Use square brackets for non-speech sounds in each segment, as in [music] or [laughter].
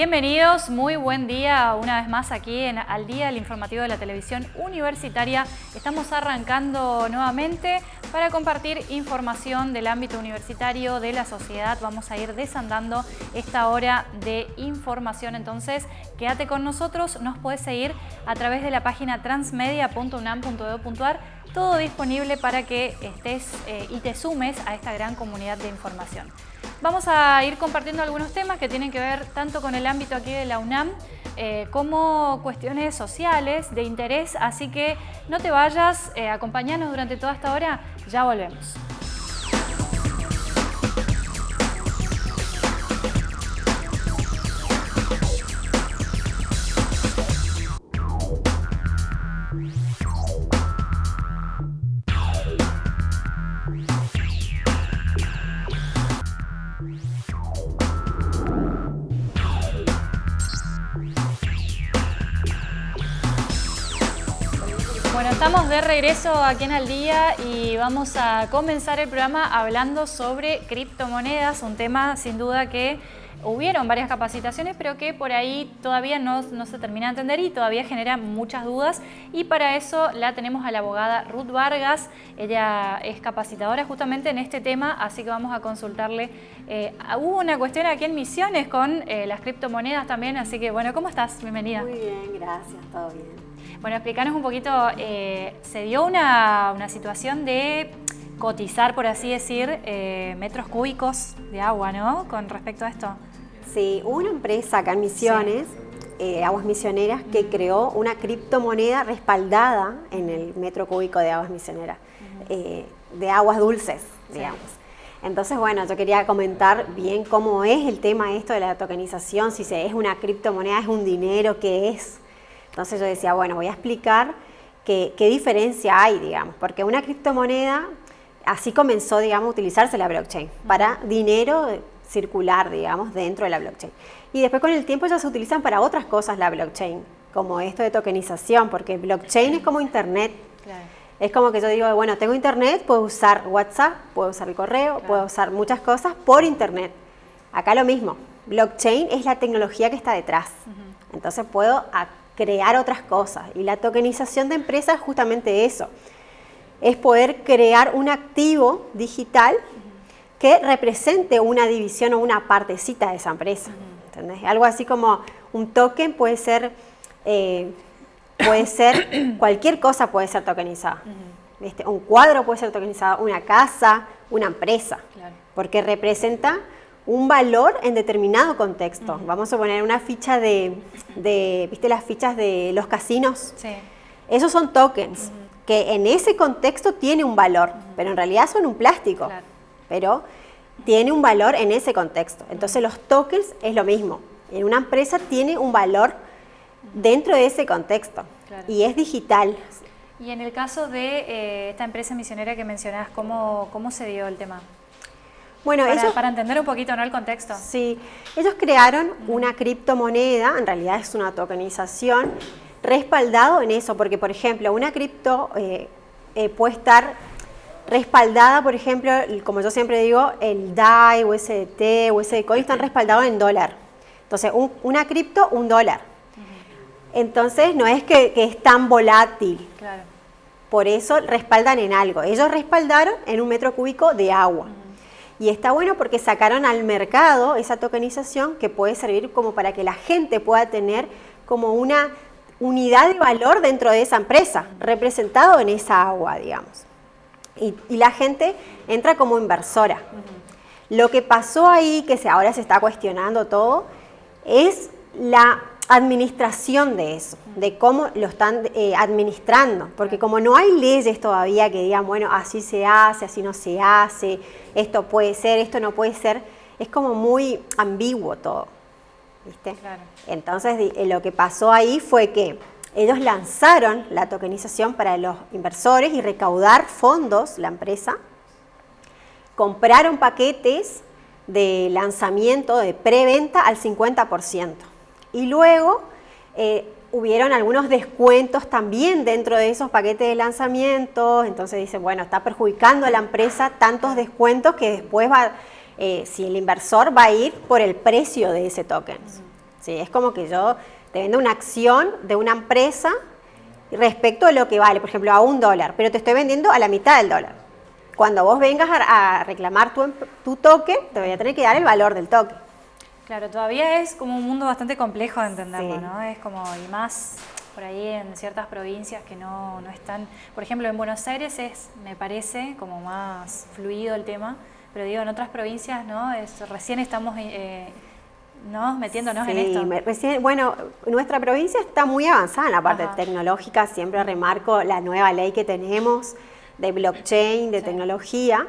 Bienvenidos, muy buen día una vez más aquí en Al Día, el informativo de la televisión universitaria. Estamos arrancando nuevamente para compartir información del ámbito universitario, de la sociedad. Vamos a ir desandando esta hora de información, entonces quédate con nosotros. Nos puedes seguir a través de la página transmedia.unam.edu.ar todo disponible para que estés eh, y te sumes a esta gran comunidad de información. Vamos a ir compartiendo algunos temas que tienen que ver tanto con el ámbito aquí de la UNAM eh, como cuestiones sociales de interés, así que no te vayas, eh, acompañanos durante toda esta hora, ya volvemos. De regreso aquí en Al Día y vamos a comenzar el programa hablando sobre criptomonedas, un tema sin duda que hubieron varias capacitaciones, pero que por ahí todavía no, se termina de entender y todavía genera muchas dudas. Y para eso la tenemos a la abogada Ruth Vargas. Ella es capacitadora justamente en este tema, así que vamos a consultarle. Eh, hubo una cuestión aquí en Misiones con eh, las criptomonedas también, así que bueno, ¿cómo estás? Bienvenida. Muy bien, gracias, todo bien. Bueno, explícanos un poquito, eh, se dio una, situación de cotizar, por así decir, eh, metros cúbicos de agua, ¿no? Con respecto a esto. Sí, hubo una empresa acá en Misiones, eh, Aguas Misioneras, que creó una criptomoneda respaldada en el metro cúbico de aguas misioneras, de aguas dulces, digamos. Entonces, bueno, yo quería comentar bien cómo es el tema esto de la tokenización, si se, es una criptomoneda, es un dinero, qué es, entonces yo decía, bueno, voy a explicar qué, diferencia hay, digamos, porque una criptomoneda, así comenzó, digamos, a utilizarse la blockchain para dinero circular, digamos, dentro de la blockchain. Y después con el tiempo ya se utilizan para otras cosas la blockchain, como esto de tokenización, porque blockchain es como internet. Es como que yo digo, bueno, tengo internet, puedo usar WhatsApp, puedo usar el correo, puedo usar muchas cosas por internet. Acá lo mismo, blockchain es la tecnología que está detrás. Entonces puedo crear otras cosas. Y la tokenización de empresas es justamente eso. Es poder crear un activo digital que represente una división o una partecita de esa empresa. Algo así como un token puede ser, eh, puede ser [coughs] cualquier cosa puede ser tokenizada. Un cuadro puede ser tokenizado, una casa, una empresa, porque representa un valor en determinado contexto. Vamos a poner una ficha de, ¿viste las fichas de los casinos? Sí. Esos son tokens, que en ese contexto tiene un valor, pero en realidad son un plástico, pero tiene un valor en ese contexto. Entonces los tokens es lo mismo. En una empresa tiene un valor dentro de ese contexto y es digital. Y en el caso de eh, esta empresa misionera que mencionás, ¿cómo, ¿cómo se dio el tema? Bueno, para, para entender un poquito ¿no? el contexto. Sí, ellos crearon una criptomoneda, en realidad es una tokenización, respaldado en eso, porque por ejemplo, una cripto eh, eh, puede estar respaldada, por ejemplo, como yo siempre digo, el DAI, USDT, USD Coin están respaldados en dólar. Entonces, una cripto, un dólar. Entonces, no es que, es tan volátil. Claro. Por eso respaldan en algo. Ellos respaldaron en un metro cúbico de agua. Y está bueno porque sacaron al mercado esa tokenización que puede servir como para que la gente pueda tener como una unidad de valor dentro de esa empresa, representado en esa agua, digamos. Y, la gente entra como inversora. Lo que pasó ahí, que ahora se está cuestionando todo, es la administración de eso, de cómo lo están eh, administrando, porque como no hay leyes todavía que digan, bueno, así se hace, así no se hace, esto puede ser, esto no puede ser, es como muy ambiguo todo, ¿viste? Entonces eh, lo que pasó ahí fue que ellos lanzaron la tokenización para los inversores y recaudar fondos, la empresa, compraron paquetes de lanzamiento, de preventa al 50%. Y luego eh, hubieron algunos descuentos también dentro de esos paquetes de lanzamiento, entonces dicen, bueno, está perjudicando a la empresa tantos descuentos que después va, eh, si el inversor va a ir por el precio de ese token. Sí, es como que yo te vendo una acción de una empresa respecto a lo que vale, por ejemplo, a un dólar, pero te estoy vendiendo a la mitad del dólar. Cuando vos vengas a, reclamar tu, tu toque, te voy a tener que dar el valor del toque. Claro, todavía es como un mundo bastante complejo de entenderlo, ¿no? Es como, y más por ahí en ciertas provincias que no, no, están, por ejemplo en Buenos Aires es, me parece, como más fluido el tema, pero digo, en otras provincias, ¿no? Es, recién estamos eh, ¿no? metiéndonos en esto. Recién, bueno, nuestra provincia está muy avanzada en la parte tecnológica, siempre remarco la nueva ley que tenemos de blockchain, de tecnología,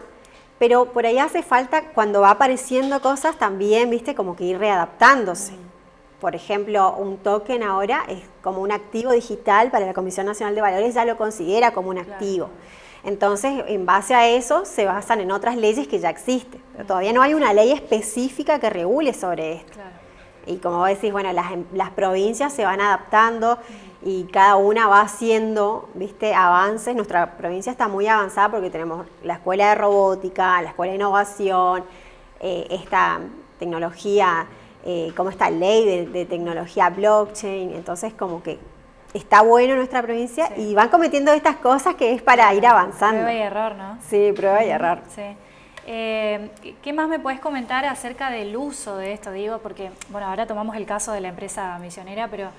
pero por ahí hace falta, cuando va apareciendo cosas, también, viste, como que ir readaptándose. Por ejemplo, un token ahora es como un activo digital para la Comisión Nacional de Valores, ya lo considera como un activo. Entonces, en base a eso, se basan en otras leyes que ya existen. Pero todavía no hay una ley específica que regule sobre esto. Y como vos decís, bueno, las, las provincias se van adaptando y cada una va haciendo, viste, avances. Nuestra provincia está muy avanzada porque tenemos la escuela de robótica, la escuela de innovación, eh, esta tecnología, eh, como esta ley de, tecnología blockchain. Entonces, como que está bueno nuestra provincia y van cometiendo estas cosas que es para ir avanzando. Prueba y error, ¿no? Sí, prueba y error. Sí. Eh, ¿Qué más me puedes comentar acerca del uso de esto? Digo, porque, bueno, ahora tomamos el caso de la empresa misionera, pero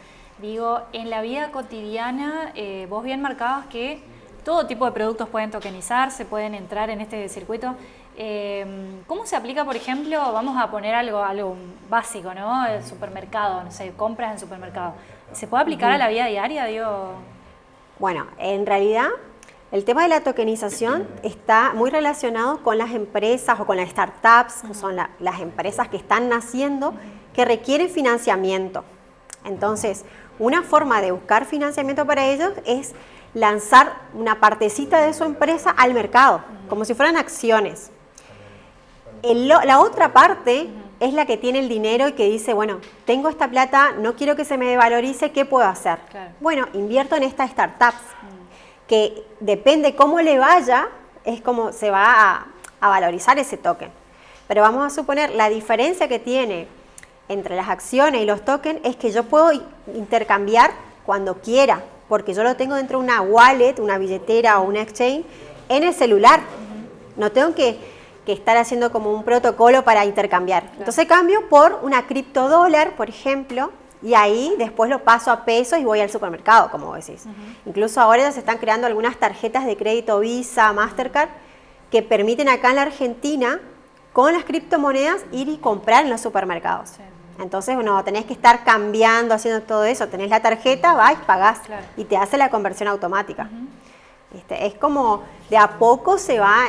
Digo, en la vida cotidiana, eh, vos bien marcabas que todo tipo de productos pueden tokenizarse, pueden entrar en este circuito. Eh, ¿Cómo se aplica, por ejemplo, vamos a poner algo, algo básico, ¿no? El supermercado, no sé, compras en supermercado. ¿Se puede aplicar a la vida diaria, digo? Bueno, en realidad el tema de la tokenización está muy relacionado con las empresas o con las startups, que son las empresas que están naciendo, que requieren financiamiento. Entonces, una forma de buscar financiamiento para ellos es lanzar una partecita de su empresa al mercado, como si fueran acciones. la otra parte es la que tiene el dinero y que dice, bueno, tengo esta plata, no quiero que se me devalorice, ¿qué puedo hacer? Bueno, invierto en estas startups, que depende cómo le vaya, es como se va a, a valorizar ese token. Pero vamos a suponer la diferencia que tiene entre las acciones y los tokens es que yo puedo intercambiar cuando quiera, porque yo lo tengo dentro de una wallet, una billetera o una exchange en el celular. No tengo que, estar haciendo como un protocolo para intercambiar. Entonces cambio por una criptodólar, por ejemplo, y ahí después lo paso a pesos y voy al supermercado, como decís. Incluso ahora ya se están creando algunas tarjetas de crédito Visa, Mastercard, que permiten acá en la Argentina, con las criptomonedas, ir y comprar en los supermercados. Entonces, bueno, tenés que estar cambiando, haciendo todo eso. Tenés la tarjeta, vas, pagás y te hace la conversión automática. Este, es como de a poco se va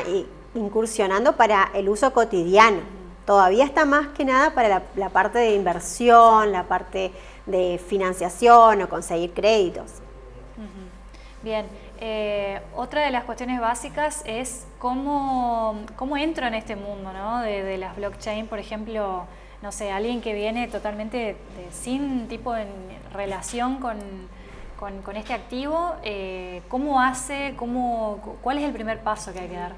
incursionando para el uso cotidiano. Todavía está más que nada para la, parte de inversión, la parte de financiación o conseguir créditos. Bien, eh, otra de las cuestiones básicas es cómo, cómo entro en este mundo ¿no? de, de las blockchain, por ejemplo, no sé, alguien que viene totalmente sin tipo en relación con, este activo, eh, ¿cómo hace, cómo, cuál es el primer paso que hay que dar?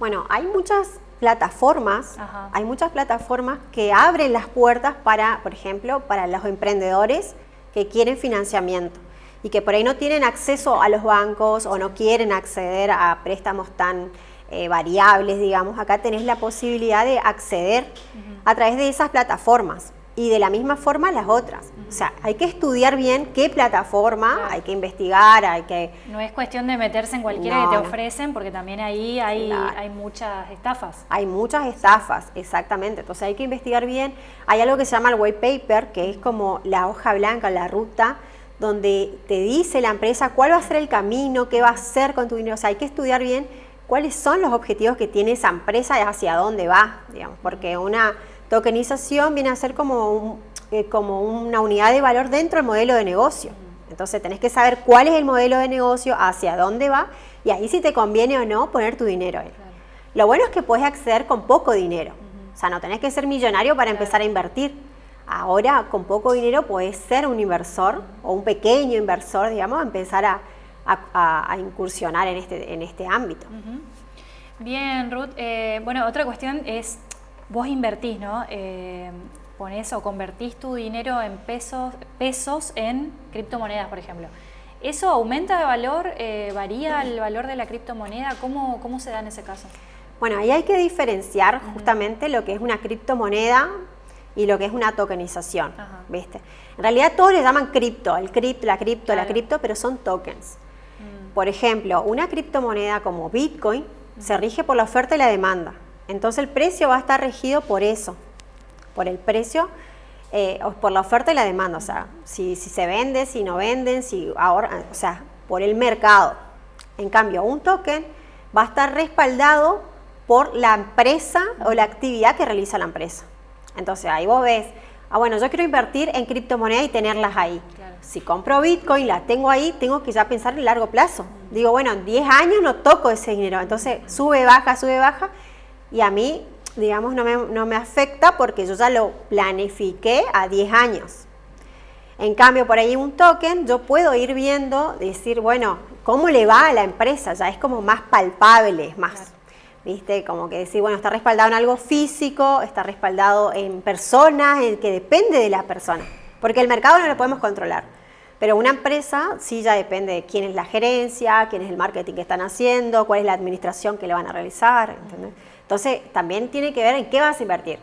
Bueno, hay muchas plataformas, hay muchas plataformas que abren las puertas para, por ejemplo, para los emprendedores que quieren financiamiento y que por ahí no tienen acceso a los bancos o no quieren acceder a préstamos tan eh, variables, digamos, acá tenés la posibilidad de acceder a través de esas plataformas y de la misma forma las otras. O sea, hay que estudiar bien qué plataforma, hay que investigar, hay que... No es cuestión de meterse en cualquiera que te ofrecen, porque también ahí hay, hay muchas estafas. Hay muchas estafas, exactamente. Entonces hay que investigar bien. Hay algo que se llama el white paper, que es como la hoja blanca, la ruta, donde te dice la empresa cuál va a ser el camino, qué va a hacer con tu dinero. O sea, hay que estudiar bien cuáles son los objetivos que tiene esa empresa y hacia dónde va, digamos, porque una tokenización viene a ser como, eh, como una unidad de valor dentro del modelo de negocio. Entonces tenés que saber cuál es el modelo de negocio, hacia dónde va y ahí si te conviene o no poner tu dinero ahí. Lo bueno es que puedes acceder con poco dinero, o sea, no tenés que ser millonario para empezar a invertir. Ahora con poco dinero puedes ser un inversor o un pequeño inversor, digamos, empezar a, a, incursionar en este, en este ámbito. Bien, Ruth. Eh, bueno, otra cuestión es, vos invertís, ¿no? Eh, pones o convertís tu dinero en pesos, pesos en criptomonedas, por ejemplo. ¿Eso aumenta de valor? Eh, ¿Varía el valor de la criptomoneda? ¿Cómo, ¿Cómo se da en ese caso? Bueno, ahí hay que diferenciar justamente lo que es una criptomoneda y lo que es una tokenización, ¿viste? En realidad todos le llaman cripto, el cripto, la cripto, la cripto, pero son tokens. Mm. Por ejemplo, una criptomoneda como Bitcoin se rige por la oferta y la demanda. Entonces el precio va a estar regido por eso, por el precio, eh, por la oferta y la demanda. O sea, si, se vende, si no venden, si ahora, o sea, por el mercado. En cambio, un token va a estar respaldado por la empresa o la actividad que realiza la empresa. Entonces ahí vos ves, ah bueno, yo quiero invertir en criptomonedas y tenerlas ahí. Si compro Bitcoin, la tengo ahí, tengo que ya pensar en largo plazo. Digo, bueno, en 10 años no toco ese dinero. Entonces sube, baja, sube, baja. Y a mí, digamos, no me, no me afecta porque yo ya lo planifiqué a 10 años. En cambio, por ahí un token, yo puedo ir viendo, decir, bueno, ¿cómo le va a la empresa? Ya es como más palpable, más... ¿viste? Como que decir, bueno, está respaldado en algo físico, está respaldado en personas, en que depende de la persona. Porque el mercado no lo podemos controlar. Pero una empresa sí ya depende de quién es la gerencia, quién es el marketing que están haciendo, cuál es la administración que le van a realizar. Entonces, también tiene que ver en qué vas a invertir.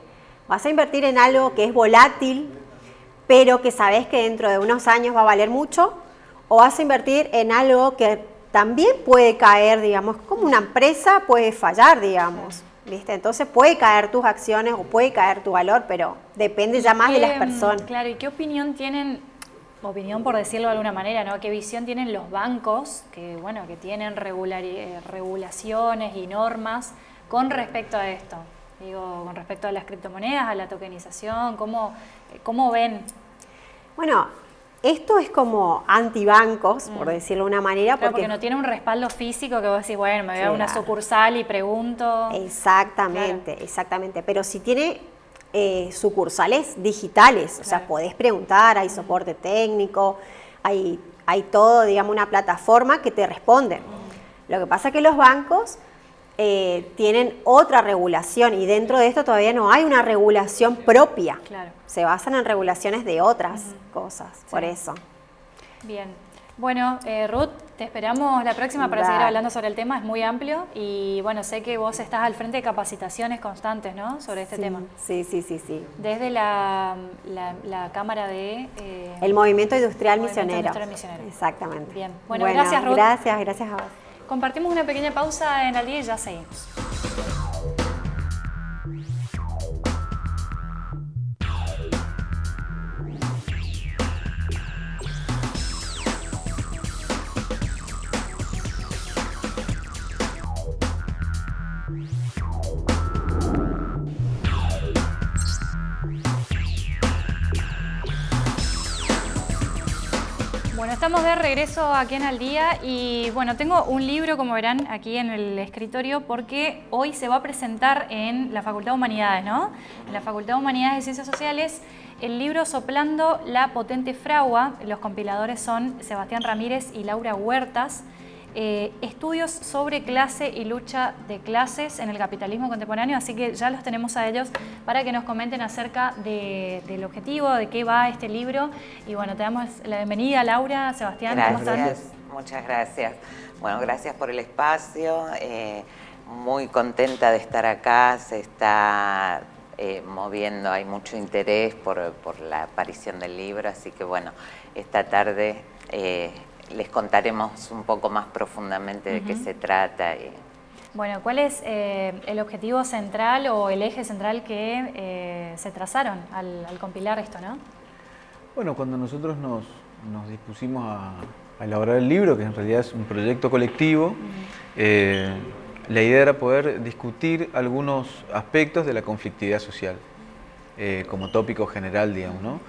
Vas a invertir en algo que es volátil, pero que sabes que dentro de unos años va a valer mucho, o vas a invertir en algo que también puede caer, digamos, como una empresa puede fallar, digamos. ¿Viste? Entonces puede caer tus acciones o puede caer tu valor, pero depende ya más de las personas. Claro, ¿y qué opinión tienen, opinión por decirlo de alguna manera, ¿no? ¿Qué visión tienen los bancos que, bueno, que tienen eh, regulaciones y normas con respecto a esto? Digo, con respecto a las criptomonedas, a la tokenización, ¿cómo, cómo ven? Bueno, esto es como antibancos, por mm. decirlo de una manera. porque, no tiene un respaldo físico que vos decís, bueno, me voy a una sucursal y pregunto. Exactamente, exactamente. Pero si tiene eh, sucursales digitales, o sea, podés preguntar, hay soporte técnico, hay, hay todo, digamos, una plataforma que te responde. Mm. Lo que pasa es que los bancos eh, tienen otra regulación y dentro de esto todavía no hay una regulación propia. Se basan en regulaciones de otras cosas, por eso. Bien. Bueno, eh, Ruth, te esperamos la próxima para seguir hablando sobre el tema, es muy amplio y bueno, sé que vos estás al frente de capacitaciones constantes, ¿no? Sobre este tema. Sí, sí, sí, sí. Desde la, la, Cámara de... Eh, el Movimiento Industrial Misionero. Industrial Misionero. Exactamente. Bien. Bueno, gracias Ruth. Gracias, gracias a vos. Compartimos una pequeña pausa en día y ya seguimos. Estamos de regreso aquí en Al Día y bueno, tengo un libro, como verán, aquí en el escritorio porque hoy se va a presentar en la Facultad de Humanidades, ¿no? En la Facultad de Humanidades y Ciencias Sociales el libro Soplando la Potente Fragua. Los compiladores son Sebastián Ramírez y Laura Huertas. Eh, estudios sobre clase y lucha de clases en el capitalismo contemporáneo, así que ya los tenemos a ellos para que nos comenten acerca del objetivo, de qué va este libro. Y bueno, te damos la bienvenida, Laura, Sebastián, gracias, Muchas gracias. Bueno, gracias por el espacio. Eh, muy contenta de estar acá. Se está eh, moviendo, hay mucho interés por, por, la aparición del libro, así que bueno, esta tarde les contaremos un poco más profundamente de qué se trata. Bueno, ¿cuál es eh, el objetivo central o el eje central que eh, se trazaron al, compilar esto, no? Bueno, cuando nosotros nos, dispusimos a, elaborar el libro, que en realidad es un proyecto colectivo, eh, la idea era poder discutir algunos aspectos de la conflictividad social, como tópico general, digamos, ¿no?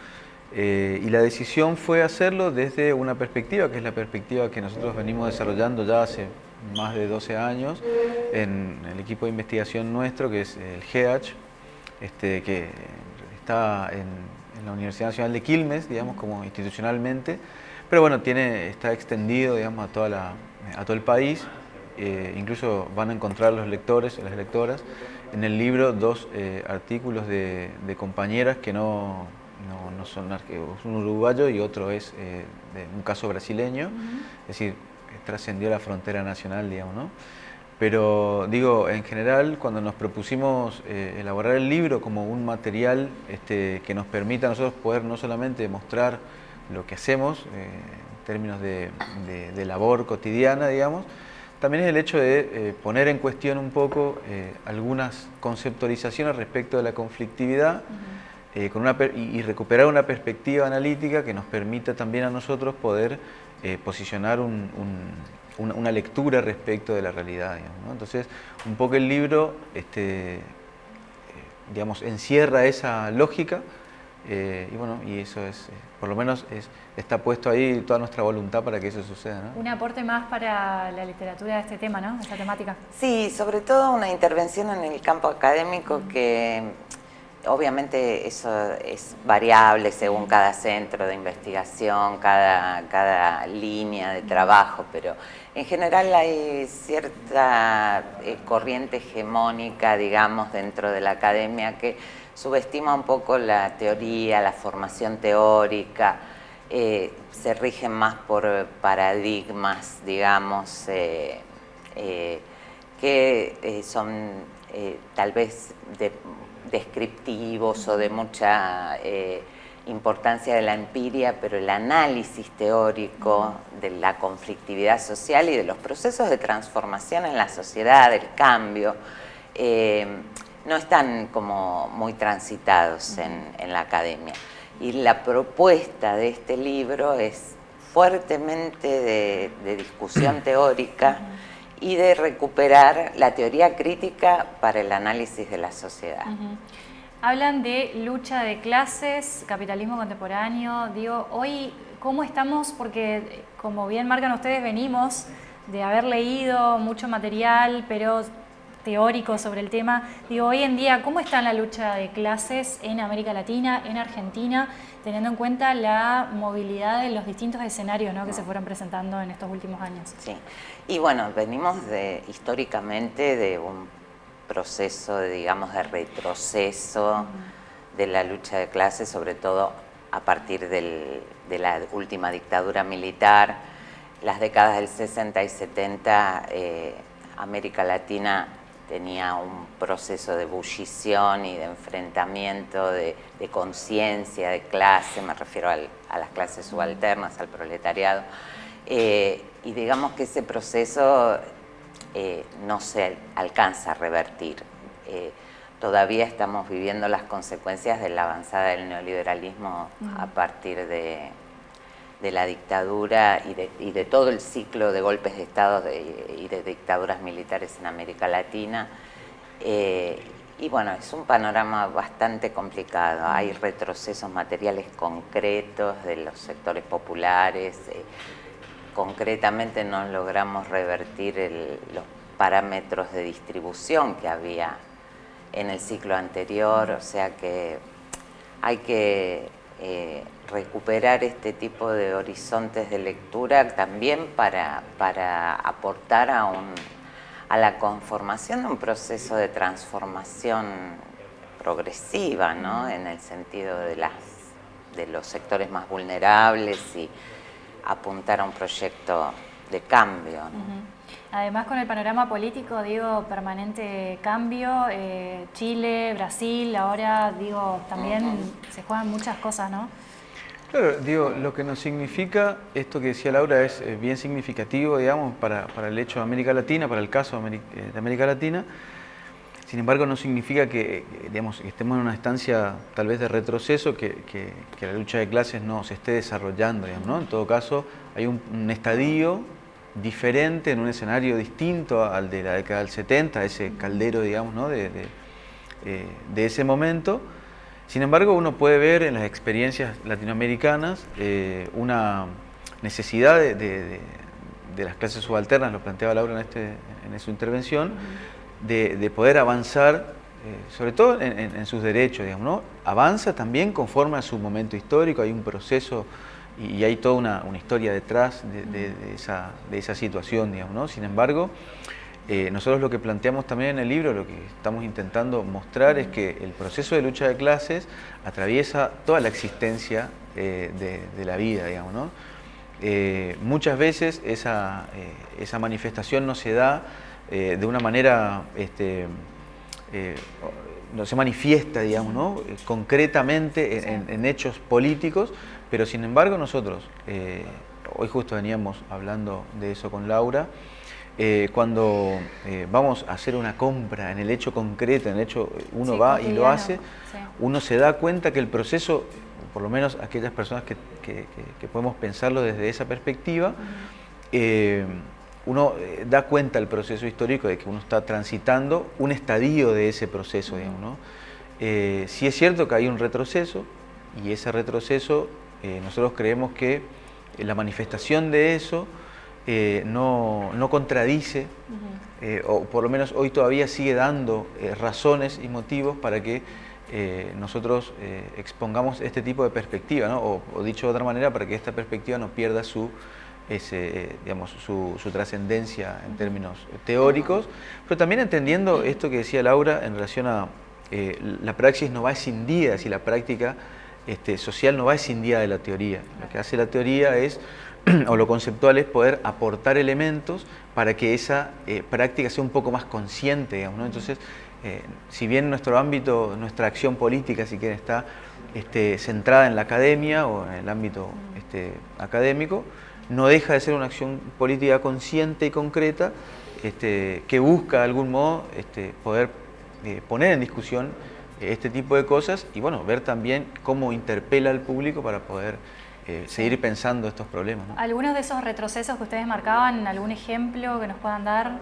Eh, y la decisión fue hacerlo desde una perspectiva, que es la perspectiva que nosotros venimos desarrollando ya hace más de 12 años en el equipo de investigación nuestro, que es el GEACH, este, que está en, la Universidad Nacional de Quilmes, digamos, como institucionalmente, pero bueno, tiene, está extendido, digamos, a, toda la, a todo el país, eh, incluso van a encontrar los lectores, las lectoras, en el libro dos eh, artículos de, compañeras que no, no, son arqueólogos, un uruguayo y otro es eh, de un caso brasileño, es decir, trascendió la frontera nacional, digamos, ¿no? Pero digo, en general, cuando nos propusimos eh, elaborar el libro como un material este, que nos permita a nosotros poder no solamente mostrar lo que hacemos en términos de, labor cotidiana, digamos, también es el hecho de poner en cuestión un poco algunas conceptualizaciones respecto de la conflictividad eh, con una y, recuperar una perspectiva analítica que nos permita también a nosotros poder eh, posicionar una, lectura respecto de la realidad. Entonces, un poco el libro este, eh, digamos, encierra esa lógica y bueno, y eso es, por lo menos es, está puesto ahí toda nuestra voluntad para que eso suceda. Un aporte más para la literatura de este tema, ¿no? Esta temática. Sí, sobre todo una intervención en el campo académico que obviamente eso es variable según cada centro de investigación, cada, cada línea de trabajo, pero en general hay cierta eh, corriente hegemónica, digamos, dentro de la academia que subestima un poco la teoría, la formación teórica, eh, se rigen más por paradigmas, digamos, eh, que son tal vez de descriptivos o de mucha eh, importancia de la empiria, pero el análisis teórico de la conflictividad social y de los procesos de transformación en la sociedad, del cambio, eh, no están como muy transitados en, la academia. Y la propuesta de este libro es fuertemente de discusión [coughs] teórica, y de recuperar la teoría crítica para el análisis de la sociedad. Hablan de lucha de clases, capitalismo contemporáneo. Digo, hoy, ¿cómo estamos? Porque, como bien marcan ustedes, venimos de haber leído mucho material, pero teórico sobre el tema. Digo, hoy en día, ¿cómo está la lucha de clases en América Latina, en Argentina, teniendo en cuenta la movilidad de los distintos escenarios que se fueron presentando en estos últimos años? Sí, y bueno, venimos de, históricamente de un proceso, de, digamos, de retroceso de la lucha de clases, sobre todo a partir de la última dictadura militar, las décadas del 60 y 70, eh, América Latina tenía un proceso de ebullición y de enfrentamiento, de, conciencia, de clase, me refiero a las clases subalternas, al proletariado, eh, y digamos que ese proceso eh, no se alcanza a revertir. Eh, todavía estamos viviendo las consecuencias de la avanzada del neoliberalismo a partir de, la dictadura y de, todo el ciclo de golpes de Estado y de dictaduras militares en América Latina. y bueno, es un panorama bastante complicado. Hay retrocesos materiales concretos de los sectores populares, concretamente no logramos revertir los parámetros de distribución que había en el ciclo anterior, o sea que hay que eh, recuperar este tipo de horizontes de lectura también para, para aportar a, un, a la conformación de un proceso de transformación progresiva, ¿no? en el sentido de, las, de los sectores más vulnerables y apuntar a un proyecto de cambio. Además con el panorama político, digo, permanente cambio, eh, Chile, Brasil, ahora digo, también se juegan muchas cosas, ¿no? Claro, digo, lo que nos significa, esto que decía Laura es eh, bien significativo, digamos, para, para, el hecho de América Latina, para el caso de América Latina, sin embargo, no significa que, digamos, estemos en una estancia tal vez de retroceso, que, la lucha de clases no se esté desarrollando. ¿no? En todo caso, hay un, estadio diferente, en un escenario distinto al de la década del 70, ese caldero digamos, ¿no? de, eh, ese momento. Sin embargo, uno puede ver en las experiencias latinoamericanas eh, una necesidad de, las clases subalternas, lo planteaba Laura en, este, en su intervención, de, poder avanzar, eh, sobre todo en, sus derechos, digamos. Avanza también conforme a su momento histórico, hay un proceso y, hay toda una, historia detrás de, esa, situación, digamos, ¿no? Sin embargo, eh, nosotros lo que planteamos también en el libro, lo que estamos intentando mostrar es que el proceso de lucha de clases atraviesa toda la existencia eh, de, la vida, digamos, ¿no? Eh, muchas veces esa, esa, manifestación no se da de una manera, este, no se manifiesta, digamos, ¿no? concretamente en, en, hechos políticos, pero sin embargo nosotros, hoy justo veníamos hablando de eso con Laura, eh, cuando eh, vamos a hacer una compra en el hecho concreto, en el hecho uno va y lo hace, uno se da cuenta que el proceso, por lo menos aquellas personas que, podemos pensarlo desde esa perspectiva, eh, uno da cuenta del proceso histórico de que uno está transitando un estadio de ese proceso, digamos, ¿no? sí es cierto que hay un retroceso y ese retroceso nosotros creemos que la manifestación de eso eh, no, contradice, eh, o por lo menos hoy todavía sigue dando eh, razones y motivos para que nosotros expongamos este tipo de perspectiva, o, dicho de otra manera, para que esta perspectiva no pierda su, digamos, su, trascendencia en términos teóricos, pero también entendiendo esto que decía Laura en relación a la praxis no va escindida, si la práctica este, social no va escindida de la teoría. Lo que hace la teoría es [clears throat] o lo conceptual es poder aportar elementos para que esa eh, práctica sea un poco más consciente, digamos, Entonces, eh, si bien nuestro ámbito, nuestra acción política, si quieren, está este, centrada en la academia o en el ámbito este, académico, no deja de ser una acción política consciente y concreta este, que busca de algún modo poder eh, poner en discusión este tipo de cosas y bueno, ver también cómo interpela al público para poder eh, seguir pensando estos problemas. ¿Algunos de esos retrocesos que ustedes marcaban, algún ejemplo que nos puedan dar?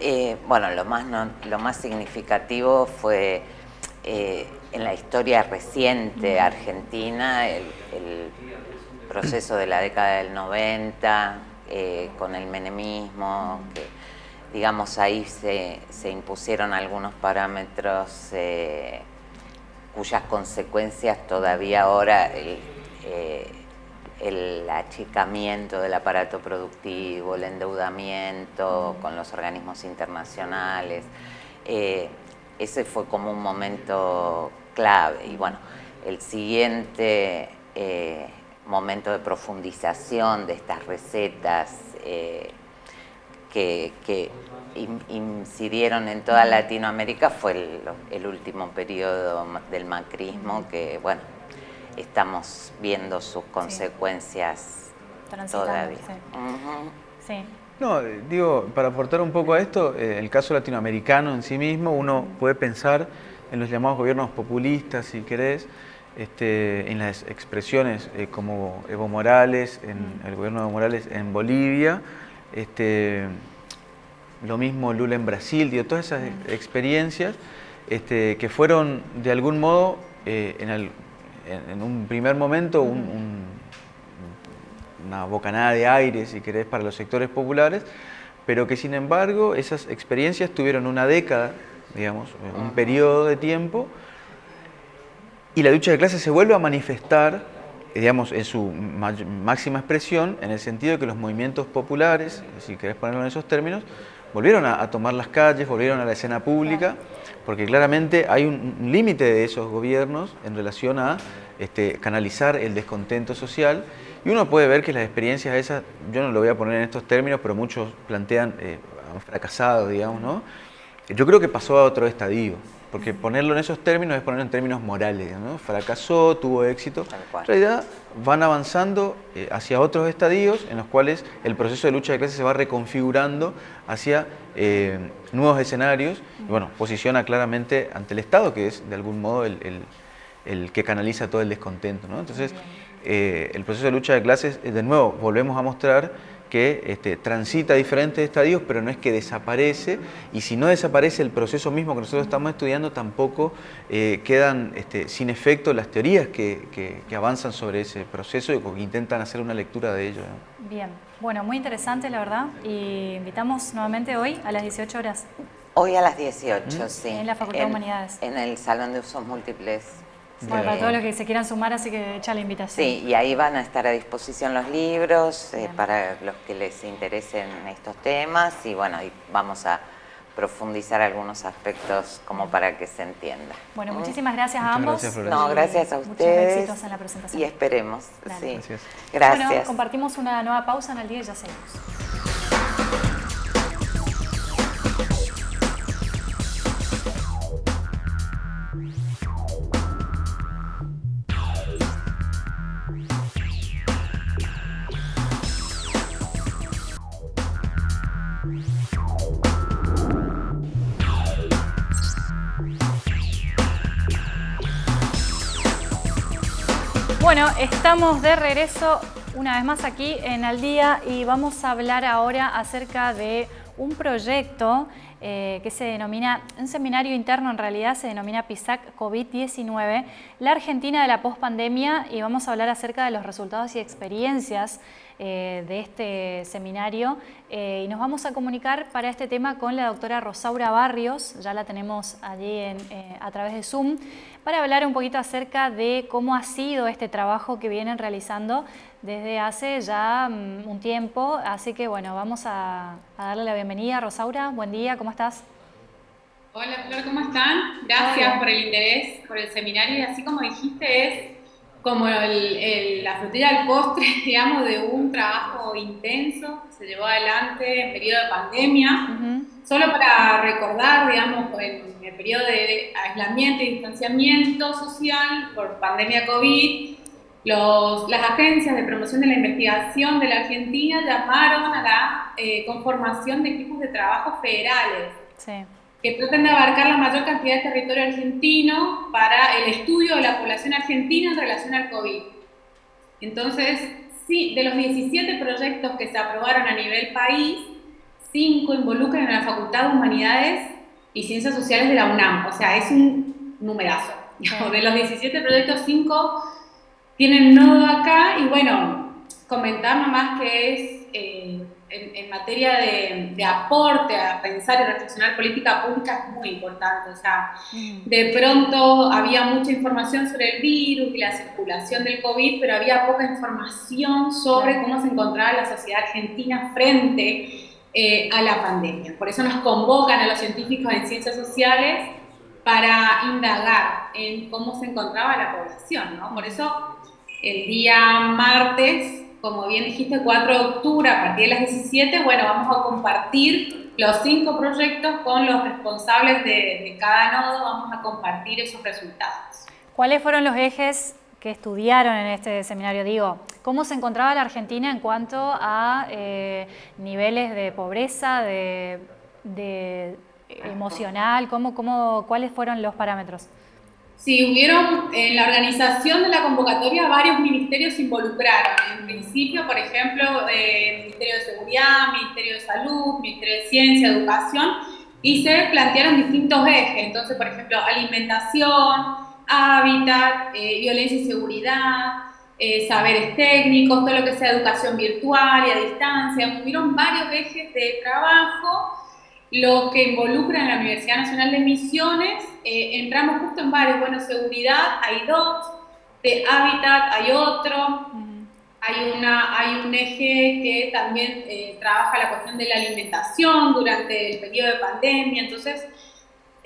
Eh, bueno, lo más, lo más significativo fue eh, en la historia reciente argentina, el, proceso de la década del 90, con el menemismo, que digamos ahí se, se impusieron algunos parámetros cuyas consecuencias todavía ahora eh, el achicamiento del aparato productivo, el endeudamiento con los organismos internacionales, eh, ese fue como un momento clave. Y bueno, el siguiente eh, momento de profundización de estas recetas que, que incidieron en toda Latinoamérica fue el, último periodo del macrismo que, bueno, estamos viendo sus consecuencias todavía. Sí. No, digo, para aportar un poco a esto, eh, el caso latinoamericano en sí mismo, uno puede pensar en los llamados gobiernos populistas, si querés, este, en las expresiones eh, como Evo Morales, en el gobierno de Evo Morales en Bolivia, este, lo mismo Lula en Brasil, digo, todas esas experiencias este, que fueron de algún modo, eh, en, un primer momento, una bocanada de aire, si querés, para los sectores populares, pero que sin embargo esas experiencias tuvieron una década, digamos, un periodo de tiempo, y la lucha de clases se vuelve a manifestar digamos, en su máxima expresión, en el sentido de que los movimientos populares, si querés ponerlo en esos términos, volvieron a, tomar las calles, volvieron a la escena pública, porque claramente hay un, límite de esos gobiernos en relación a este, canalizar el descontento social. Y uno puede ver que las experiencias esas, yo no lo voy a poner en estos términos, pero muchos plantean, eh, han fracasado, digamos, ¿no? Yo creo que pasó a otro estadio, porque ponerlo en esos términos es ponerlo en términos morales, ¿no? Fracasó, tuvo éxito. En realidad van avanzando eh, hacia otros estadios en los cuales el proceso de lucha de clases se va reconfigurando hacia eh, nuevos escenarios y bueno, posiciona claramente ante el Estado, que es de algún modo el, que canaliza todo el descontento. ¿no? Entonces, eh, el proceso de lucha de clases, de nuevo, volvemos a mostrar que este, transita diferentes estadios, pero no es que desaparece, y si no desaparece el proceso mismo que nosotros estamos estudiando, tampoco eh, quedan este, sin efecto las teorías que, avanzan sobre ese proceso y que intentan hacer una lectura de ello. Bien, bueno, muy interesante la verdad, y invitamos nuevamente hoy a las 18 horas. Hoy a las 18, ¿Mm? sí. En la Facultad de Humanidades. En el Salón de Usos Múltiples Bueno, para todos los que se quieran sumar, así que echa la invitación. Sí, y ahí van a estar a disposición los libros eh, para los que les interesen estos temas y bueno, y vamos a profundizar algunos aspectos como para que se entienda. Bueno, muchísimas gracias a ambos. Gracias, no, gracias a ustedes. éxitos en la presentación. Y esperemos, sí. Gracias. gracias. Bueno, compartimos una nueva pausa en el día y ya seguimos. Bueno, estamos de regreso una vez más aquí en Al Día y vamos a hablar ahora acerca de un proyecto eh, que se denomina, un seminario interno en realidad se denomina PISAC COVID-19, la Argentina de la pospandemia y vamos a hablar acerca de los resultados y experiencias eh, de este seminario eh, y nos vamos a comunicar para este tema con la doctora Rosaura Barrios, ya la tenemos allí a través de Zoom, para hablar un poquito acerca de cómo ha sido este trabajo que vienen realizando desde hace ya mm, un tiempo. Así que bueno, vamos a, darle la bienvenida Rosaura. Buen día, ¿cómo estás? Hola Flor, ¿cómo están? Gracias por el interés, por el seminario. Y así como dijiste, es como la frutilla del postre, [laughs] digamos, de un trabajo intenso que se llevó adelante en periodo de pandemia. Solo para recordar, digamos, en el periodo de aislamiento y distanciamiento social por pandemia COVID, los, las agencias de promoción de la investigación de la Argentina llamaron a la eh, conformación de equipos de trabajo federales que tratan de abarcar la mayor cantidad de territorio argentino para el estudio de la población argentina en relación al COVID. Entonces, sí, de los 17 proyectos que se aprobaron a nivel país, 5 involucran a la Facultad de Humanidades y Ciencias Sociales de la UNAM. O sea, es un numerazo. De los 17 proyectos, 5 tienen nodo acá y bueno, comentar nomás que es eh, en, materia de, aporte a pensar y reflexionar política pública es muy importante. O sea, mm. de pronto había mucha información sobre el virus y la circulación del COVID, pero había poca información sobre cómo se encontraba la sociedad argentina frente eh, a la pandemia. Por eso nos convocan a los científicos en ciencias sociales para indagar en cómo se encontraba la población. ¿no? Por eso el día martes, como bien dijiste, 4 de octubre, a partir de las 17, bueno, vamos a compartir los cinco proyectos con los responsables de, de cada nodo, vamos a compartir esos resultados. ¿Cuáles fueron los ejes que estudiaron en este seminario, digo, ¿cómo se encontraba la Argentina en cuanto a eh, niveles de pobreza, de, emocional? ¿Cómo, cómo, ¿Cuáles fueron los parámetros? Sí, hubieron en la organización de la convocatoria varios ministerios involucraron. En principio, por ejemplo, eh, Ministerio de Seguridad, Ministerio de Salud, Ministerio de Ciencia, Educación, y se plantearon distintos ejes. Entonces, por ejemplo, alimentación, hábitat, eh, violencia y seguridad, eh, saberes técnicos, todo lo que sea educación virtual y a distancia. Hubieron varios ejes de trabajo, los que involucran a la Universidad Nacional de Misiones. Eh, entramos justo en varios. Bueno, seguridad hay dos, de hábitat hay otro. Hay, una, hay un eje que también trabaja la cuestión de la alimentación durante el periodo de pandemia. Entonces,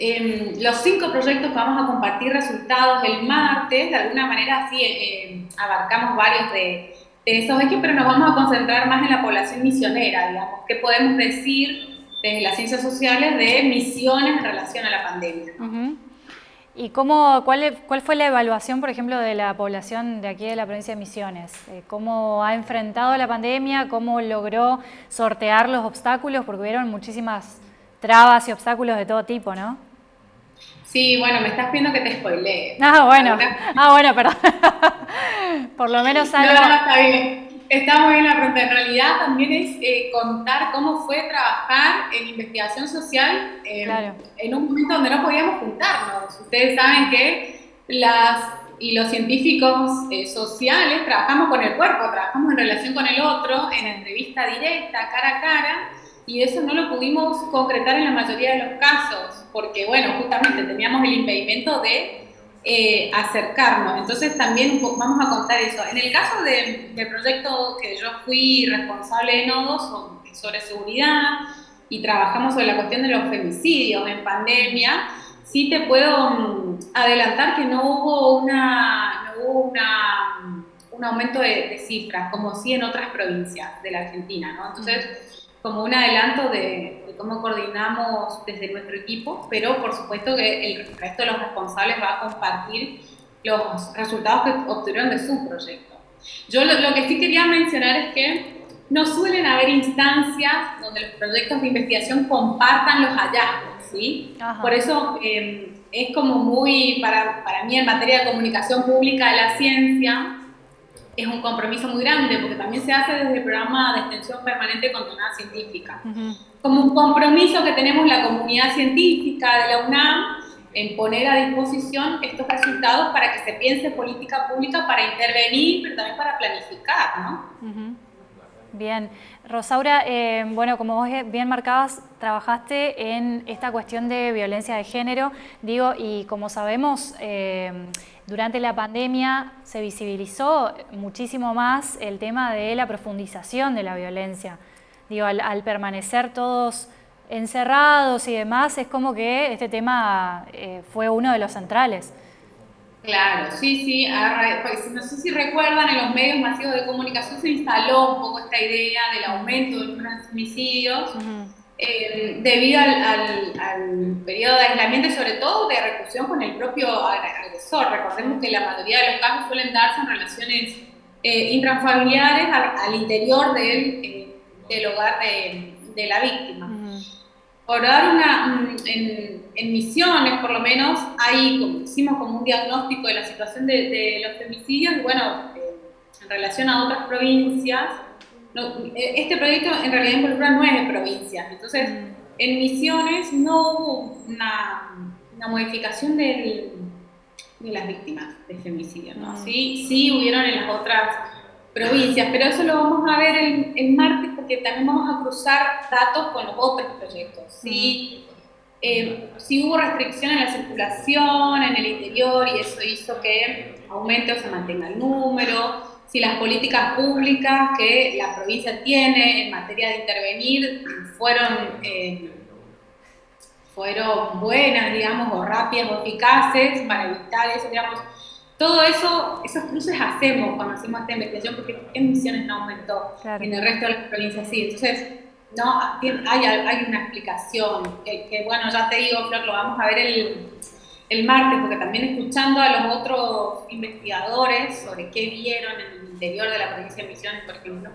Em, los cinco proyectos vamos a compartir resultados el martes, de alguna manera así em, abarcamos varios de, esos ejes, pero nos vamos a concentrar más en la población misionera, digamos, qué podemos decir desde las ciencias sociales de misiones en relación a la pandemia. ¿Y cómo, cuál, cuál, fue la evaluación, por ejemplo, de la población de aquí de la provincia de Misiones? Eh, ¿Cómo ha enfrentado la pandemia? ¿Cómo logró sortear los obstáculos? Porque hubieron muchísimas trabas y obstáculos de todo tipo, ¿no? Sí, bueno, me estás pidiendo que te spoilee. Ah, bueno. Ah, bueno, perdón. [laughs] Por lo menos algo. No, no, está bien. Está muy bien la pregunta. En realidad también es eh, contar cómo fue trabajar en investigación social en un momento donde no podíamos juntarnos. Ustedes saben que las y los científicos eh, sociales trabajamos con el cuerpo, trabajamos en relación con el otro, en entrevista directa, cara a cara, y eso no lo pudimos concretar en la mayoría de los casos, porque bueno, justamente teníamos el impedimento de eh, acercarnos. Entonces también vamos a contar eso. En el caso del proyecto que yo fui responsable de nodos sobre seguridad y trabajamos sobre la cuestión de los femicidios en pandemia, sí te puedo mm, adelantar que no hubo, una, no hubo una, un aumento de, cifras, como sí en otras provincias de la Argentina. Entonces, como un adelanto de, cómo coordinamos desde nuestro equipo, pero por supuesto que el resto de los responsables va a compartir los resultados que obtuvieron de su proyecto. Yo lo, lo que sí quería mencionar es que no suelen haber instancias donde los proyectos de investigación compartan los hallazgos, ¿sí? Por eso em, es como muy, para, para mí en materia de comunicación pública de la ciencia, es un compromiso muy grande, porque también se hace desde el programa de extensión permanente continuada científica. Como un compromiso que tenemos la comunidad científica de la UNAM en poner a disposición estos resultados para que se piense política pública para intervenir, pero también para planificar, ¿no? Bien, Rosaura, eh, bueno, como vos bien marcabas, trabajaste en esta cuestión de violencia de género, digo, y como sabemos, eh, durante la pandemia se visibilizó muchísimo más el tema de la profundización de la violencia. Digo, al, permanecer todos encerrados y demás, es como que este tema eh, fue uno de los centrales. Claro, sí, sí. Pues, no sé si recuerdan, en los medios masivos de comunicación se instaló un poco esta idea del aumento de los transmisidios eh, debido al, periodo de aislamiento y sobre todo de reclusión con el propio agresor. Recordemos que la mayoría de los casos suelen darse en relaciones eh, intrafamiliares al, interior del, eh, del hogar de, de, la víctima. Por dar una, mm, en, en, misiones por lo menos, hay, hicimos como un diagnóstico de la situación de, de los femicidios y bueno, en relación a otras provincias, e, este proyecto en realidad involucra nueve provincias, entonces mm. en Misiones no hubo una, una modificación del, de las víctimas de femicidio, ¿no? Mm. Sí, sí hubieron en las otras provincias, pero eso lo vamos a ver el, el, martes porque también vamos a cruzar datos con los otros proyectos. Sí, mm. eh, sí hubo restricción en la circulación en el interior y eso hizo que aumente o se mantenga el número si las políticas públicas que la provincia tiene en materia de intervenir fueron, eh, fueron buenas, digamos, o rápidas o eficaces para evitar eso, digamos. Todo eso, esos cruces hacemos cuando hacemos esta investigación porque en Misiones no aumentó, en el resto de las provincias sí. Entonces, no, hay, hay una explicación que, que, bueno, ya te digo, Flor, lo vamos a ver el, el martes, porque también escuchando a los otros investigadores sobre qué vieron en el interior de la provincia de Misiones, por ejemplo,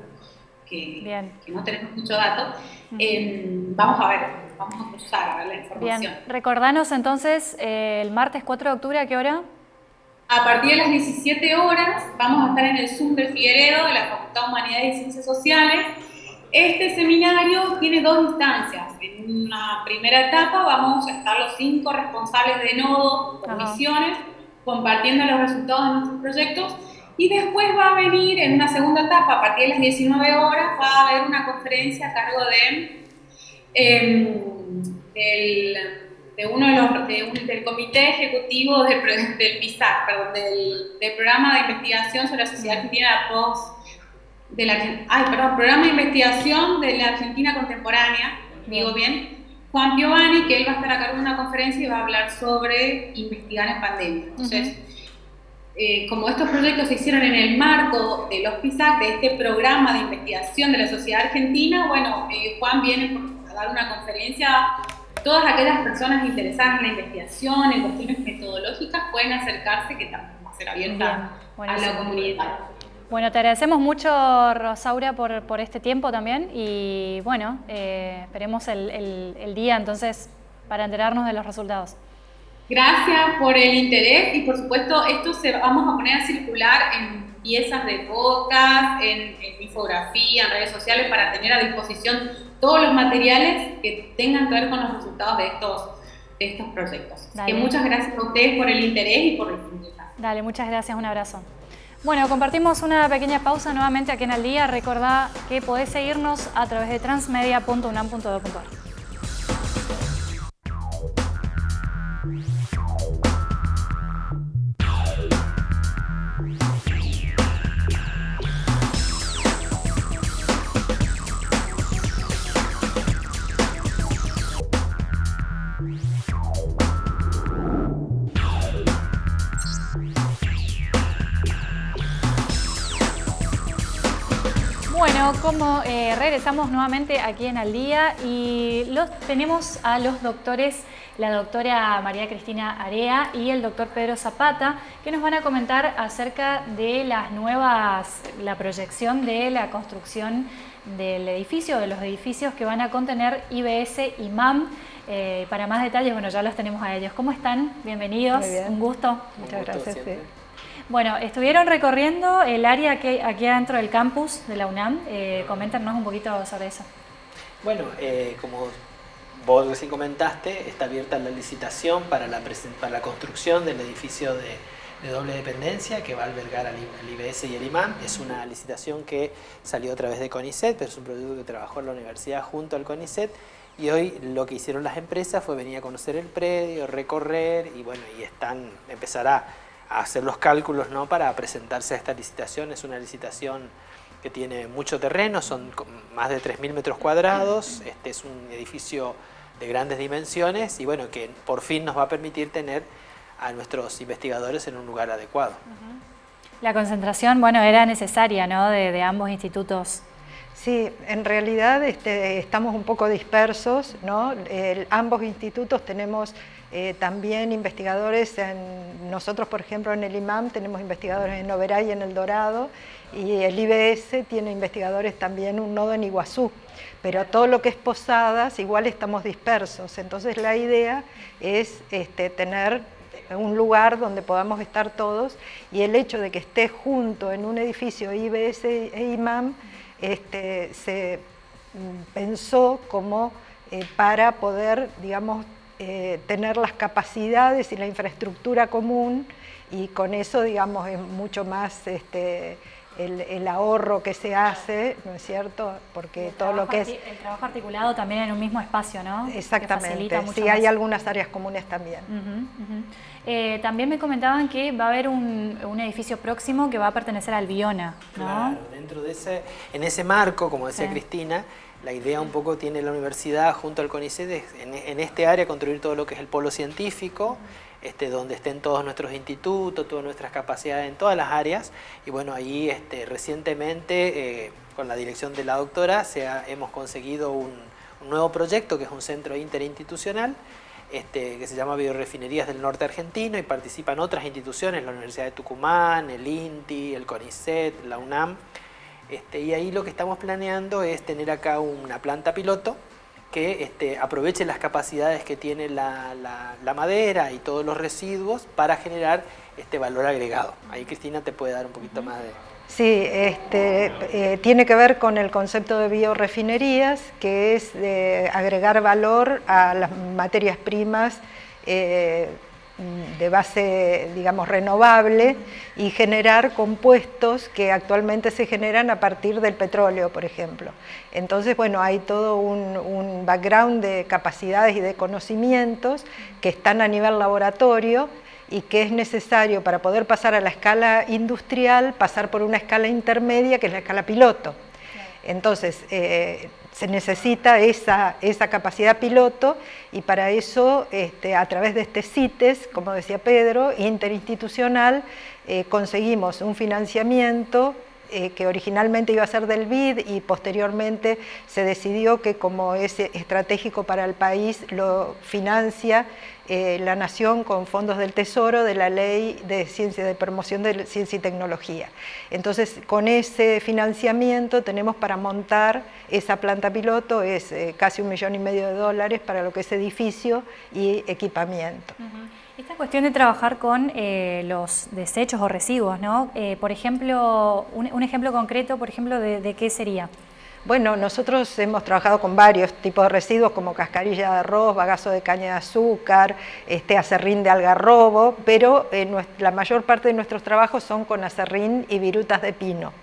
que, no tenemos mucho dato, vamos a ver, vamos a cruzar a ver la información. Bien, recordanos entonces eh, el martes 4 de octubre, ¿a qué hora? A partir de las 17 horas vamos a estar en el Zoom de Figueredo de la Facultad de Humanidades y Ciencias Sociales este seminario tiene dos instancias. En una primera etapa vamos a estar los cinco responsables de nodo, comisiones, compartiendo los resultados de nuestros proyectos. Y después va a venir en una segunda etapa, a partir de las 19 horas, va a haber una conferencia a cargo de, em, de uno de los, del comité ejecutivo del, del PISAC, perdón, del, del, programa de investigación sobre la sociedad argentina post de la, ay, perdón, programa de investigación de la Argentina contemporánea, digo bien, Juan Giovanni, que él va a estar a cargo de una conferencia y va a hablar sobre investigar en pandemia. Entonces, eh, como estos proyectos se hicieron en el marco de los PISAC, de este programa de investigación de la sociedad argentina, bueno, eh, Juan viene a dar una conferencia todas aquellas personas interesadas en la investigación, en cuestiones metodológicas, pueden acercarse, que también va a ser abierta a la comunidad. Bueno, te agradecemos mucho, Rosaura, por, por este tiempo también y bueno, eh, esperemos el, día entonces para enterarnos de los resultados. Gracias por el interés y por supuesto esto se vamos a poner a circular en piezas de podcast, en, infografía, en redes sociales para tener a disposición todos los materiales que tengan que ver con los resultados de estos, de estos proyectos. Que muchas gracias a ustedes por el interés y por la oportunidad. Dale, muchas gracias, un abrazo. Bueno, compartimos una pequeña pausa nuevamente aquí en Al Día. Recordá que podés seguirnos a través de transmedia.unam.edu.ar. como eh, regresamos nuevamente aquí en Al Día y los, tenemos a los doctores, la doctora María Cristina Area y el doctor Pedro Zapata, que nos van a comentar acerca de las nuevas, la proyección de la construcción del edificio, de los edificios que van a contener IBS y MAM. Eh, para más detalles, bueno, ya los tenemos a ellos. ¿Cómo están? Bienvenidos, un gusto. Muchas gracias. Bueno, estuvieron recorriendo el área aquí, adentro del campus de la UNAM. Eh, coméntanos un poquito sobre eso. Bueno, eh, como vos recién comentaste, está abierta la licitación para la, para la construcción del edificio de, doble dependencia que va a albergar al, IBS y el IMAM. Es una licitación que salió a través de CONICET, pero es un proyecto que trabajó en la universidad junto al CONICET y hoy lo que hicieron las empresas fue venir a conocer el predio, recorrer y bueno, y están, empezará hacer los cálculos ¿no? para presentarse a esta licitación. Es una licitación que tiene mucho terreno, son más de 3.000 metros cuadrados, este es un edificio de grandes dimensiones y bueno, que por fin nos va a permitir tener a nuestros investigadores en un lugar adecuado. La concentración, bueno, era necesaria, ¿no?, de, ambos institutos. Sí, en realidad este, estamos un poco dispersos, ¿no? ambos institutos tenemos eh, también investigadores, en, nosotros por ejemplo en el IMAM tenemos investigadores en Oberá y en El Dorado y el IBS tiene investigadores también un nodo en Iguazú, pero todo lo que es Posadas igual estamos dispersos, entonces la idea es este, tener un lugar donde podamos estar todos y el hecho de que esté junto en un edificio IBS e IMAM este, se mm, pensó como eh, para poder, digamos, eh, tener las capacidades y la infraestructura común y con eso, digamos, es mucho más este, el, ahorro que se hace, ¿no es cierto? Porque todo lo que es... El trabajo articulado también en un mismo espacio, ¿no? Exactamente, sí, hay algunas áreas comunes también. Eh, también me comentaban que va a haber un, edificio próximo que va a pertenecer al Biona, ¿no? Claro, dentro de ese, en ese marco, como decía Cristina, la idea un poco tiene la universidad junto al CONICET en, este área construir todo lo que es el polo científico, este, donde estén todos nuestros institutos, todas nuestras capacidades en todas las áreas. Y bueno, ahí este, recientemente, eh, con la dirección de la doctora, se hemos conseguido un, nuevo proyecto que es un centro interinstitucional este, que se llama Biorefinerías del Norte Argentino y participan otras instituciones, la Universidad de Tucumán, el INTI, el CONICET, la UNAM, este, y ahí lo que estamos planeando es tener acá una planta piloto que este, aproveche las capacidades que tiene la, madera y todos los residuos para generar este valor agregado. Ahí Cristina te puede dar un poquito más de... Sí, este, eh, tiene que ver con el concepto de biorefinerías, que es de agregar valor a las materias primas eh, de base, digamos, renovable y generar compuestos que actualmente se generan a partir del petróleo, por ejemplo. Entonces, bueno, hay todo un, background de capacidades y de conocimientos que están a nivel laboratorio y que es necesario para poder pasar a la escala industrial, pasar por una escala intermedia que es la escala piloto. Entonces, eh, se necesita esa, esa, capacidad piloto y para eso, este, a través de este CITES, como decía Pedro, interinstitucional, eh, conseguimos un financiamiento eh, que originalmente iba a ser del BID y posteriormente se decidió que como es estratégico para el país lo financia eh, la Nación con fondos del Tesoro de la Ley de Ciencia de Promoción de Ciencia y Tecnología. Entonces, con ese financiamiento tenemos para montar esa planta piloto, es eh, casi un millón y medio de dólares para lo que es edificio y equipamiento. Esta cuestión de trabajar con eh, los desechos o residuos, ¿no? Eh, por ejemplo, un, ejemplo concreto, por ejemplo, de, qué sería? Bueno, nosotros hemos trabajado con varios tipos de residuos como cascarilla de arroz, bagazo de caña de azúcar, este, acerrín de algarrobo, pero eh, la mayor parte de nuestros trabajos son con acerrín y virutas de pino,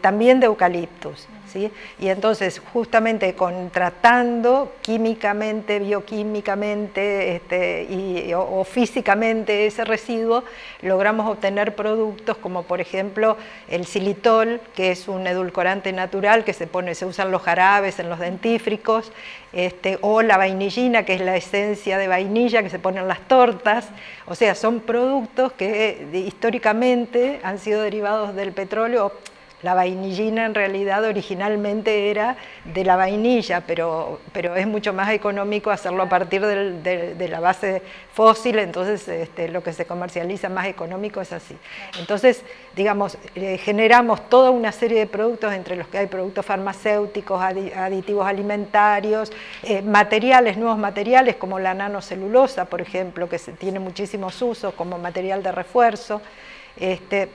también de eucaliptus. Y entonces, justamente contratando químicamente, bioquímicamente este, o, físicamente ese residuo, logramos obtener productos como por ejemplo el xilitol, que es un edulcorante natural que se pone, se usan los jarabes en los dentífricos, este, o la vainillina, que es la esencia de vainilla que se pone en las tortas, o sea, son productos que históricamente han sido derivados del petróleo, la vainillina en realidad originalmente era de la vainilla, pero, pero es mucho más económico hacerlo a partir de, la base fósil, entonces este, lo que se comercializa más económico es así. Entonces, digamos, eh, generamos toda una serie de productos, entre los que hay productos farmacéuticos, aditivos alimentarios, eh, materiales, nuevos materiales como la nanocelulosa, por ejemplo, que tiene muchísimos usos como material de refuerzo. Este,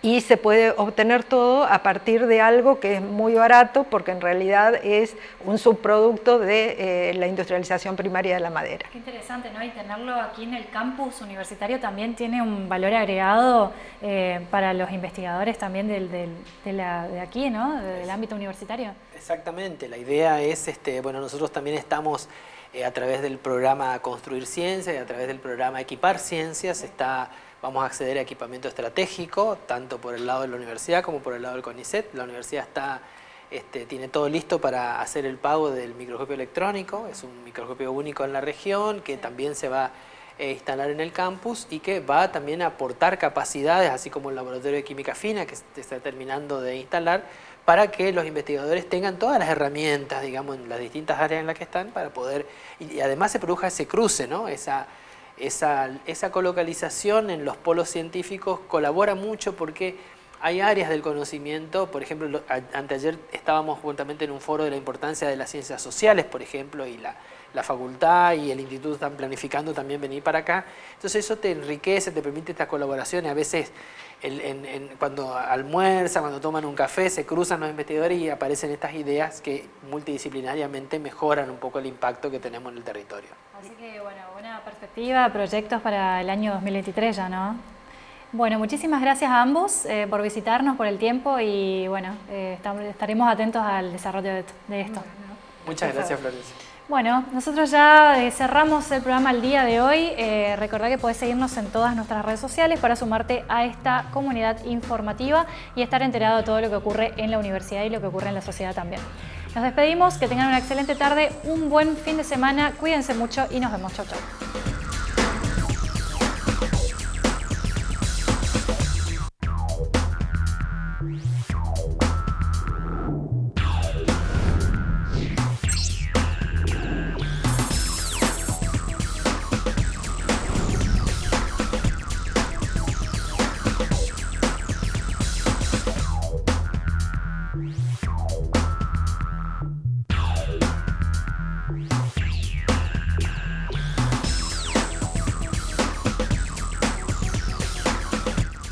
y se puede obtener todo a partir de algo que es muy barato porque en realidad es un subproducto de eh, la industrialización primaria de la madera. Qué interesante, ¿no? Y tenerlo aquí en el campus universitario también tiene un valor agregado eh, para los investigadores también del, de, la, de, aquí, ¿no? Del ámbito universitario. Exactamente, la idea es, este, bueno, nosotros también estamos eh, a través del programa Construir Ciencia y a través del programa Equipar Ciencias, está Vamos a acceder a equipamiento estratégico, tanto por el lado de la universidad como por el lado del CONICET. La universidad está, este, tiene todo listo para hacer el pago del microscopio electrónico. Es un microscopio único en la región que también se va a instalar en el campus y que va también a aportar capacidades, así como el laboratorio de química fina que se está terminando de instalar, para que los investigadores tengan todas las herramientas, digamos, en las distintas áreas en las que están, para poder, y además se produzca ese cruce, ¿no? Esa, esa, esa colocalización en los polos científicos colabora mucho porque hay áreas del conocimiento, por ejemplo, anteayer estábamos juntamente en un foro de la importancia de las ciencias sociales, por ejemplo, y la, la facultad y el instituto están planificando también venir para acá. Entonces eso te enriquece, te permite estas colaboraciones. A veces cuando almuerzan, cuando toman un café, se cruzan los investigadores y aparecen estas ideas que multidisciplinariamente mejoran un poco el impacto que tenemos en el territorio. Así que, bueno, buena perspectiva, proyectos para el año 2023 ya, ¿no? Bueno, muchísimas gracias a ambos eh, por visitarnos, por el tiempo y bueno, eh, estaremos atentos al desarrollo de, esto. Muchas gracias, Florencia. Bueno, nosotros ya eh, cerramos el programa el día de hoy. Eh, recordá que podés seguirnos en todas nuestras redes sociales para sumarte a esta comunidad informativa y estar enterado de todo lo que ocurre en la universidad y lo que ocurre en la sociedad también. Nos despedimos, que tengan una excelente tarde, un buen fin de semana, cuídense mucho y nos vemos. Chau, chau.